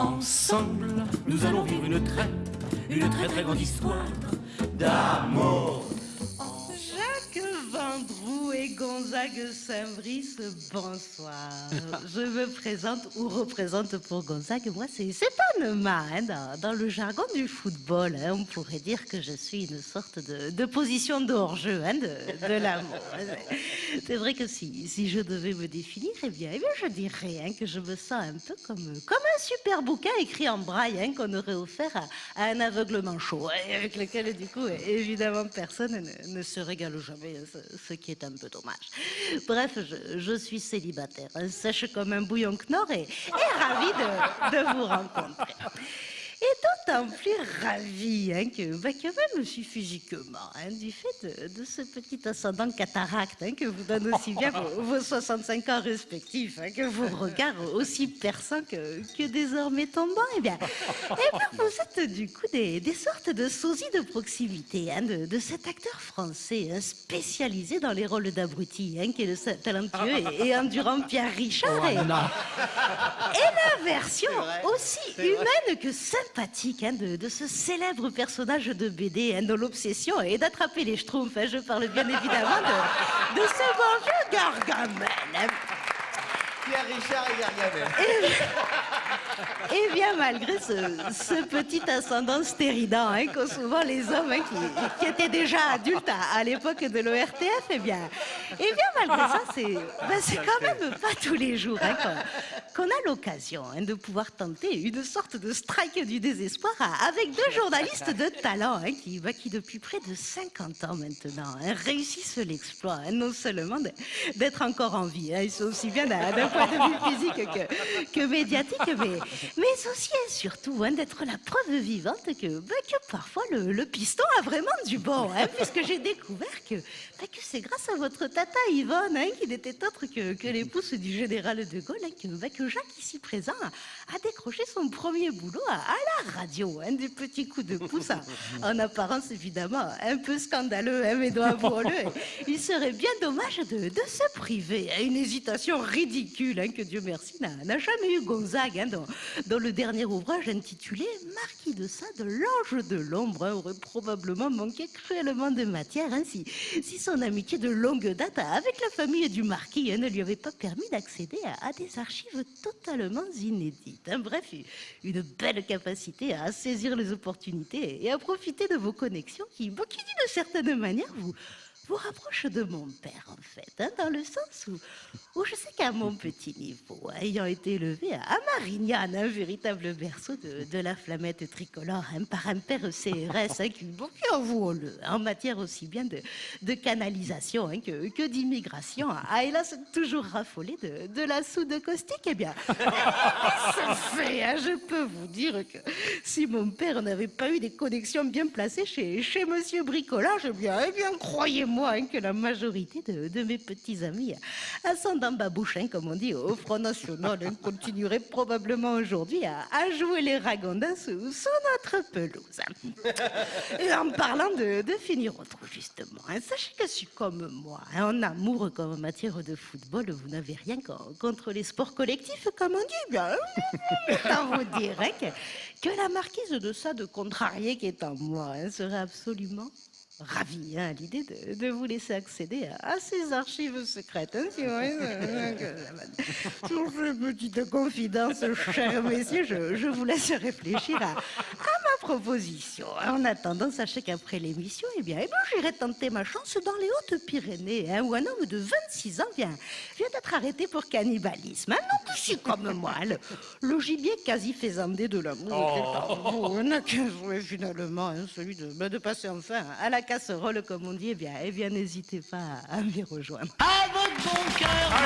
Ensemble, nous allons vivre une très, une très très grande histoire d'amour. Vendroux et Gonzague Saint-Brice, bonsoir. Je me présente ou représente pour Gonzague. Moi, c'est Anema. Hein, dans, dans le jargon du football, hein, on pourrait dire que je suis une sorte de, position de hors-jeu hein, de, l'amour. C'est vrai que si, si je devais me définir, eh bien, eh bien je dirais hein, que je me sens un peu comme, comme un super bouquin écrit en braille hein, qu'on aurait offert à, à un aveuglement chaud, et avec lequel, du coup, évidemment, personne ne, ne se régale jamais, hein, ce, qui est un peu dommage. Bref, je, suis célibataire, sèche comme un bouillon Knorr et, et ravie de vous rencontrer. D'autant plus ravie hein, que, bah, que même physiquement, hein, du fait de, de ce petit ascendant cataracte hein, que vous donne aussi bien vos, vos 65 ans respectifs, hein, que vos regards aussi perçants que, que désormais tombants, eh bien, eh bien, vous êtes du coup des, des sortes de sosies de proximité de, de cet acteur français spécialisé dans les rôles d'abruti, hein, qui est le talentueux et, et endurant Pierre Richard. et- et la version aussi humaine que sympathique de, ce célèbre personnage de BD hein, dont l'obsession est d'attraper les schtroumpfs. hein. Je parle bien évidemment de, de ce bon vieux Gargamel. Pierre Richard et Gargamel. Et bien malgré ce, petit ascendant stéridant hein, qu'ont souvent les hommes hein, qui, étaient déjà adultes à, l'époque de l'ORTF, eh bien, eh bien malgré ça, c'est ben, quand même pas tous les jours hein, qu'on a l'occasion de pouvoir tenter une sorte de strike du désespoir avec deux journalistes de talent qui, ben, qui depuis près de 50 ans maintenant réussissent l'exploit non seulement d'être encore en vie, ils sont aussi bien d'un point de vue physique que, que médiatique, mais, mais aussi et surtout hein, d'être la preuve vivante que, bah, que parfois le, piston a vraiment du bon, hein, puisque j'ai découvert que, bah, que c'est grâce à votre tata Yvonne, hein, qui n'était autre que, que l'épouse du général de Gaulle, hein, que, bah, que Jacques, ici présent, a, décroché son premier boulot à, la radio, hein, des petits coups de pouce, en apparence évidemment un peu scandaleux, hein, mais avouons-le, il serait bien dommage de, de se priver à une hésitation ridicule hein, que Dieu merci n'a jamais eu Gonzague hein, dans, dans le dernier ouvrage intitulé Marquis de Sade, l'ange de l'ombre aurait probablement manqué cruellement de matière hein, si, si son amitié de longue date avec la famille du marquis ne lui avait pas permis d'accéder à, des archives totalement inédites. Bref, une belle capacité à saisir les opportunités et à profiter de vos connexions qui, qui d'une certaine manière, vous, vous rapproche de mon père, en fait, hein, dans le sens où, je sais qu'à mon petit niveau, ayant été élevé à, Marignane, un véritable berceau de, la flamette tricolore, hein, par un père CRS, hein, qui, bon, qui avouons-le, en matière aussi bien de, canalisation hein, que, que d'immigration, a hélas toujours raffolé de, la soude caustique, eh bien, fait, je peux vous dire que si mon père n'avait pas eu des connexions bien placées chez, chez Monsieur Bricolage, eh bien, eh bien croyez-moi hein, que la majorité de, mes petits amis ascendant babouche, hein, comme on dit au Front National, hein, continueraient probablement aujourd'hui à, jouer les ragondins sous, notre pelouse. Et en parlant de, de finir autre, justement, hein, sachez que je suis comme moi, en amour comme en matière de football, vous n'avez rien co- contre les sports collectifs, comme on dit. Bien, vous dire que, la marquise de ça, de contrarié qui est en moi, serait absolument ravie hein, à l'idée de, vous laisser accéder à, ces archives secrètes. Hein, si Sur ces petites confidences, chers messieurs, je, je vous laisse réfléchir à, à ma proposition. En attendant, sachez qu'après l'émission, eh bien, eh bien, j'irai tenter ma chance dans les Hautes-Pyrénées, hein, où un homme de 26 ans vient, vient d'être arrêté pour cannibalisme. Un homme ici comme moi, le, le gibier quasi faisandé de l'amour. hein, n'a qu'un souhait, finalement, hein, celui de, ben, de passer enfin à la casserole, comme on dit. Eh bien, eh bien n'hésitez pas à, à m'y rejoindre. À votre bon cœur.